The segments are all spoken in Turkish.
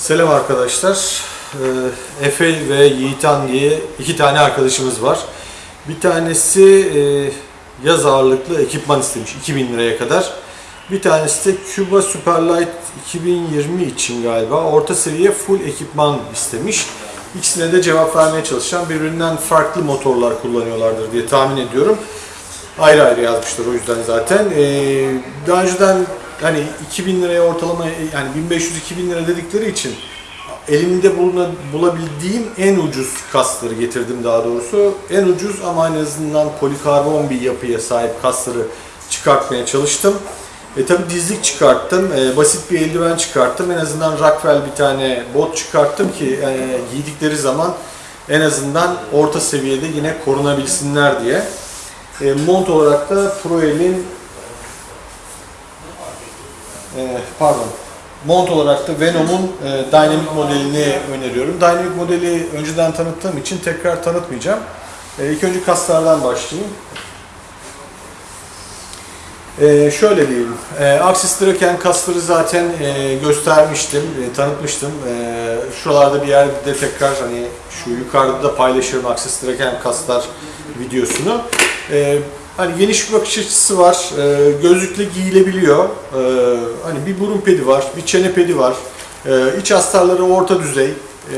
Selam arkadaşlar. Ee, Efe ve Yiğitan diye iki tane arkadaşımız var. Bir tanesi e, yaz ağırlıklı ekipman istemiş 2000 liraya kadar. Bir tanesi de Cuba Superlight 2020 için galiba orta seviye full ekipman istemiş. İkisine de cevap vermeye çalışacağım. Birbirinden farklı motorlar kullanıyorlardır diye tahmin ediyorum. Ayrı ayrı yazmışlar o yüzden zaten. Ee, daha önceden hani 2000 liraya ortalama yani 1500-2000 lira dedikleri için elimde buluna, bulabildiğim en ucuz kasları getirdim daha doğrusu. En ucuz ama en azından polikarbon bir yapıya sahip kasları çıkartmaya çalıştım. E tabi dizlik çıkarttım, e, basit bir eldiven çıkarttım. En azından Rockwell bir tane bot çıkarttım ki e, giydikleri zaman en azından orta seviyede yine korunabilsinler diye. E, mont olarak da Proel'in e, pardon mont olarak da Venom'un e, Dynamic modelini öneriyorum. Dynamic modeli önceden tanıttığım için tekrar tanıtmayacağım. E, ilk önce kaslardan başlayayım. E, şöyle diyeyim, e, Axis Draken kasları zaten e, göstermiştim, e, tanıtmıştım. E, şuralarda bir yerde tekrar hani şu yukarıda da paylaşırım Axis Draken kaslar videosunu. E, hani geniş bir bakış açısı var, e, gözlükle giyilebiliyor. E, hani bir burun pedi var, bir çene pedi var. E, iç astarları orta düzey. E,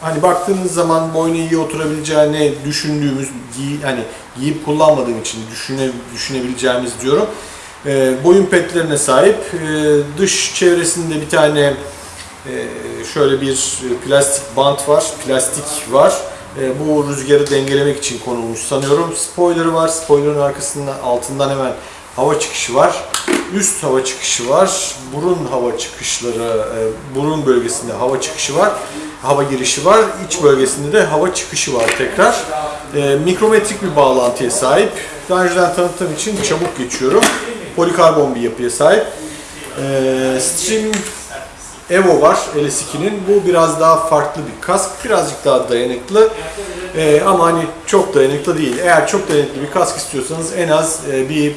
hani baktığınız zaman boynu iyi oturabileceğini düşündüğümüz, giy, hani giyip kullanmadığım için düşüne, düşünebileceğimiz diyorum. E, boyun petlerine sahip. E, dış çevresinde bir tane e, şöyle bir plastik bant var, plastik var. E, bu rüzgarı dengelemek için konulmuş sanıyorum. Spoiler'ı var. Spoiler'ın arkasından altından hemen hava çıkışı var. Üst hava çıkışı var. Burun hava çıkışları, e, burun bölgesinde hava çıkışı var. Hava girişi var. İç bölgesinde de hava çıkışı var tekrar. E, mikrometrik bir bağlantıya sahip. Daha önceden tanıttığım için çabuk geçiyorum. Polikarbon bir yapıya sahip. Stream Evo var LS2'nin. Bu biraz daha farklı bir kask. Birazcık daha dayanıklı. Ee, ama hani çok dayanıklı değil. Eğer çok dayanıklı bir kask istiyorsanız en az e, bir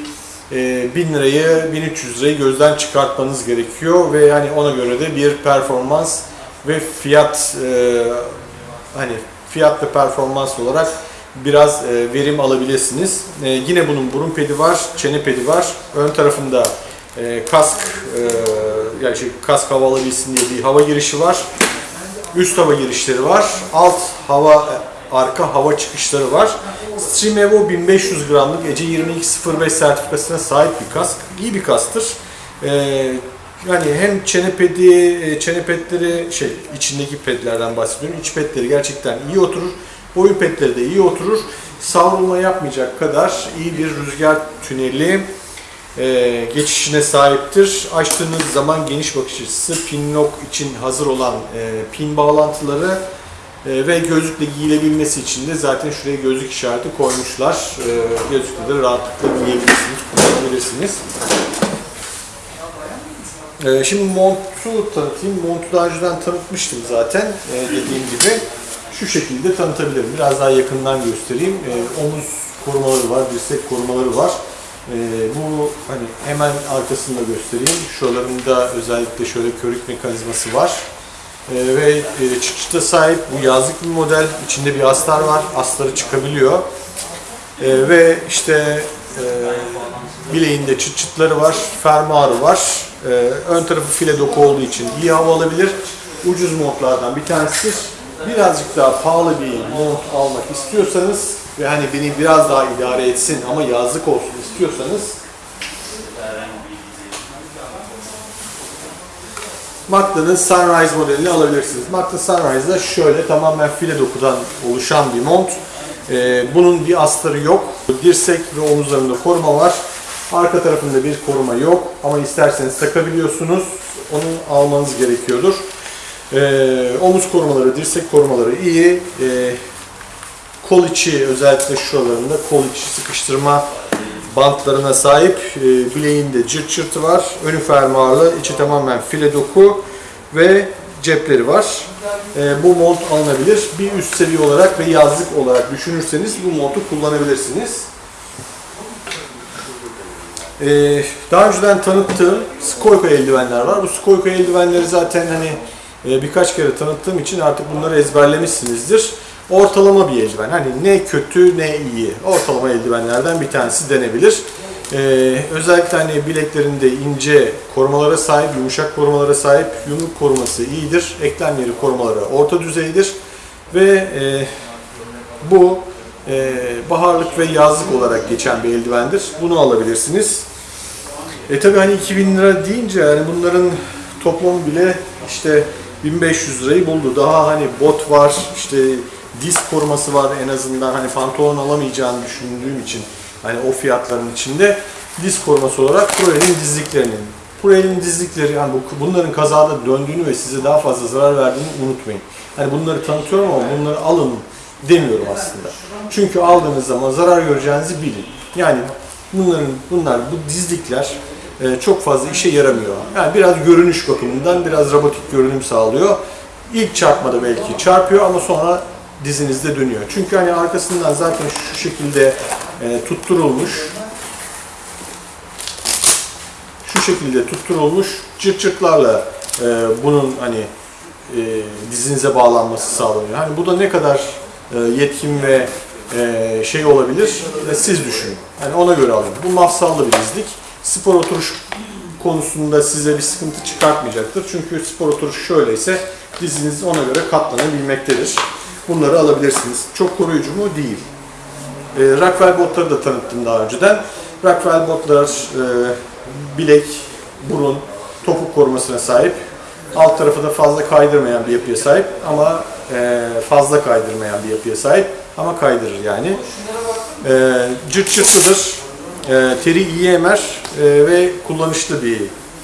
e, 1000 lirayı 1300 lirayı gözden çıkartmanız gerekiyor ve hani ona göre de bir performans ve fiyat e, hani fiyat ve performans olarak biraz e, verim alabilirsiniz. E, yine bunun burun pedi var, çene pedi var. Ön tarafında e, kask e, yani şey, kask hava diye bir hava girişi var. Üst hava girişleri var. Alt hava arka hava çıkışları var. Stream Evo 1500 gramlık EC 2205 sertifikasına sahip bir kask. İyi bir kasktır. Ee, yani hem çene pedi, e, çene pedleri şey içindeki pedlerden bahsediyorum. İç pedleri gerçekten iyi oturur. Boyun pedleri de iyi oturur. Savrulma yapmayacak kadar iyi bir rüzgar tüneli e, geçişine sahiptir. Açtığınız zaman geniş bakış açısı, pin lock için hazır olan e, pin bağlantıları e, ve gözlükle giyilebilmesi için de zaten şuraya gözlük işareti koymuşlar. E, gözlükle de rahatlıkla giyebilirsiniz, kullanabilirsiniz. E, şimdi montu tanıtayım. Montu daha önceden tanıtmıştım zaten e, dediğim gibi. Şu şekilde tanıtabilirim. Biraz daha yakından göstereyim. E, omuz korumaları var, dirsek korumaları var. Ee, bu hani hemen arkasında göstereyim. Şuralarında özellikle şöyle körük mekanizması var. Ee, ve e, çıkışta sahip bu yazlık bir model. İçinde bir astar var. Astarı çıkabiliyor. Ee, ve işte e, bileğinde çıt çıtları var. Fermuarı var. Ee, ön tarafı file doku olduğu için iyi hava alabilir. Ucuz montlardan bir tanesidir. Birazcık daha pahalı bir mont almak istiyorsanız ve hani beni biraz daha idare etsin ama yazlık olsun istiyorsanız Magna'nın Sunrise modelini alabilirsiniz. Magna Sunrise'da şöyle tamamen file dokudan oluşan bir mont. Ee, bunun bir astarı yok. Dirsek ve omuzlarında koruma var. Arka tarafında bir koruma yok ama isterseniz takabiliyorsunuz. Onu almanız gerekiyordur. Ee, omuz korumaları, dirsek korumaları iyi. Ee, kol içi özellikle şuralarında kol içi sıkıştırma bantlarına sahip. E, bileğinde cırt cırtı var. Önü fermuarlı, içi tamamen file doku ve cepleri var. E, bu mont alınabilir. Bir üst seviye olarak ve yazlık olarak düşünürseniz bu montu kullanabilirsiniz. E, daha önceden tanıttığım Skoyko eldivenler var. Bu Skoyko eldivenleri zaten hani birkaç kere tanıttığım için artık bunları ezberlemişsinizdir. Ortalama bir eldiven. Hani ne kötü ne iyi. Ortalama eldivenlerden bir tanesi denebilir. Ee, özellikle hani bileklerinde ince korumalara sahip, yumuşak korumalara sahip, yumruk koruması iyidir. Eklem korumaları orta düzeydir. Ve e, bu e, baharlık ve yazlık olarak geçen bir eldivendir. Bunu alabilirsiniz. E tabi hani 2000 lira deyince yani bunların toplamı bile işte 1500 lirayı buldu. Daha hani bot var, işte diz koruması var en azından hani pantolon alamayacağını düşündüğüm için hani o fiyatların içinde diz koruması olarak Proel'in dizliklerinin. Proel'in dizlikleri yani bu, bunların kazada döndüğünü ve size daha fazla zarar verdiğini unutmayın. Hani bunları tanıtıyorum ama bunları alın demiyorum aslında. Çünkü aldığınız zaman zarar göreceğinizi bilin. Yani bunların bunlar bu dizlikler çok fazla işe yaramıyor. Yani biraz görünüş bakımından biraz robotik görünüm sağlıyor. İlk çarpmada belki çarpıyor ama sonra dizinizde dönüyor. Çünkü hani arkasından zaten şu şekilde e, tutturulmuş şu şekilde tutturulmuş çırt çırtlarla e, bunun hani e, dizinize bağlanması sağlanıyor. Hani bu da ne kadar e, yetkin ve e, şey olabilir e, siz düşünün. Yani ona göre alın. Bu mafsallı bir dizlik. Spor oturuş konusunda size bir sıkıntı çıkartmayacaktır. Çünkü spor oturuş şöyleyse diziniz ona göre katlanabilmektedir. Bunları alabilirsiniz. Çok koruyucu mu? Değil. E, Rockwell botları da tanıttım daha önceden. Rockwell botlar e, bilek, burun, topuk korumasına sahip. Alt tarafı da fazla kaydırmayan bir yapıya sahip ama e, fazla kaydırmayan bir yapıya sahip ama kaydırır yani. E, cırt cırtlıdır. E, teri iyi e, ve kullanışlı bir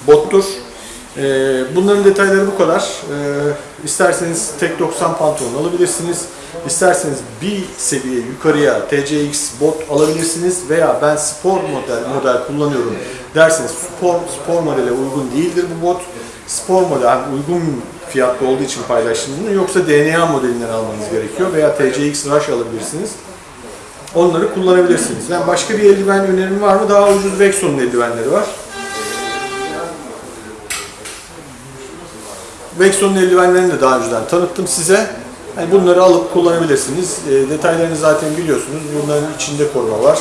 bottur. E, bunların detayları bu kadar. E, isterseniz tek 90 pantolon alabilirsiniz. İsterseniz bir seviye yukarıya TCX bot alabilirsiniz veya ben spor model model kullanıyorum derseniz spor spor modele uygun değildir bu bot. Spor model uygun fiyatlı olduğu için paylaştım bunu yoksa DNA modelinden almanız gerekiyor veya TCX Rush alabilirsiniz. Onları kullanabilirsiniz. Yani başka bir eldiven önerim var mı? Daha ucuz Vexon'un eldivenleri var. Vexon'un eldivenlerini de daha önceden tanıttım size. Yani bunları alıp kullanabilirsiniz. E, detaylarını zaten biliyorsunuz. Bunların içinde koruma var.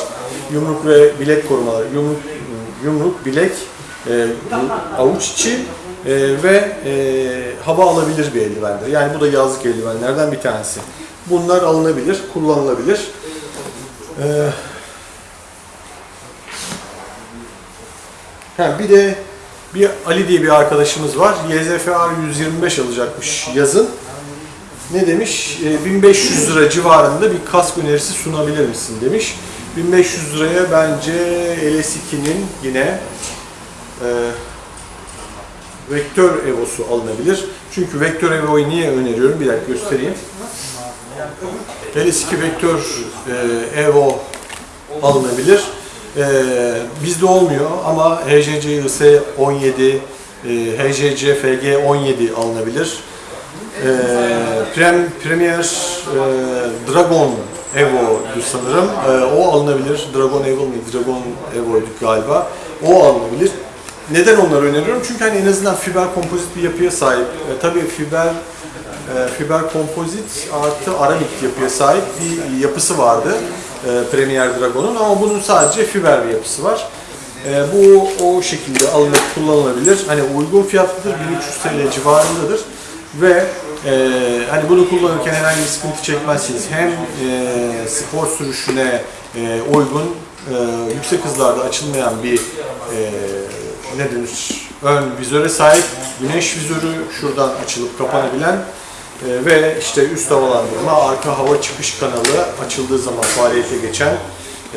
Yumruk ve bilek korumaları. Yumruk, yumruk bilek, e, avuç içi e, ve e, hava alabilir bir eldivendir. Yani bu da yazlık eldivenlerden bir tanesi. Bunlar alınabilir, kullanılabilir. E, ha, bir de bir Ali diye bir arkadaşımız var. YZFR 125 alacakmış yazın. Ne demiş? E, 1500 lira civarında bir kask önerisi sunabilir misin demiş. 1500 liraya bence LS2'nin yine e, Vektör Evo'su alınabilir. Çünkü Vektör Evo'yu niye öneriyorum? Bir dakika göstereyim. LS2 Vektör e, Evo alınabilir. E, bizde olmuyor ama HJC IS 17, e, HJC FG 17 alınabilir. E, Prem, Premier e, Dragon Evo'du sanırım. E, o alınabilir. Dragon Evo mıydı? Dragon Evo'ydu galiba. O alınabilir. Neden onları öneriyorum? Çünkü hani en azından fiber kompozit bir yapıya sahip. E, tabii fiber fiber kompozit artı aramik yapıya sahip bir yapısı vardı e, Premier Dragon'un ama bunun sadece fiber bir yapısı var. E, bu o şekilde alınıp kullanılabilir. Hani uygun fiyatlıdır, 1300 TL civarındadır ve e, hani bunu kullanırken herhangi bir sıkıntı çekmezsiniz. Hem e, spor sürüşüne e, uygun, e, yüksek hızlarda açılmayan bir e, ne denir, ön vizöre sahip, güneş vizörü şuradan açılıp kapanabilen e, ve işte üst havalandırma, arka hava çıkış kanalı açıldığı zaman faaliyete geçen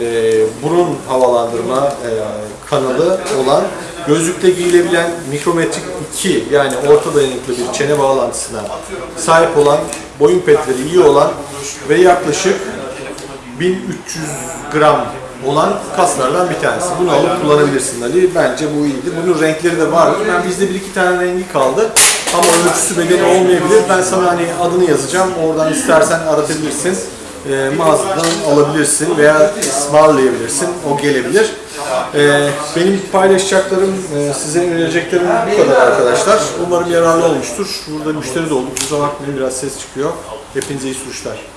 e, burun havalandırma e, kanalı olan gözlükte giyilebilen mikrometrik 2 yani orta dayanıklı bir çene bağlantısına sahip olan boyun petleri iyi olan ve yaklaşık 1300 gram olan kaslardan bir tanesi. Bunu alıp kullanabilirsin Ali. Bence bu iyidir. Bunun renkleri de var. Ben bizde bir iki tane rengi kaldı. Ama ölçüsü bedeni olmayabilir. Ben sana hani adını yazacağım. Oradan istersen aratabilirsin. E, mağazadan alabilirsin veya ısmarlayabilirsin. O gelebilir. Ee, benim paylaşacaklarım, e, size önereceklerim bu kadar arkadaşlar. Umarım yararlı olmuştur. Burada müşteri de olduk. Kusura bakmayın biraz ses çıkıyor. Hepinize iyi sürüşler.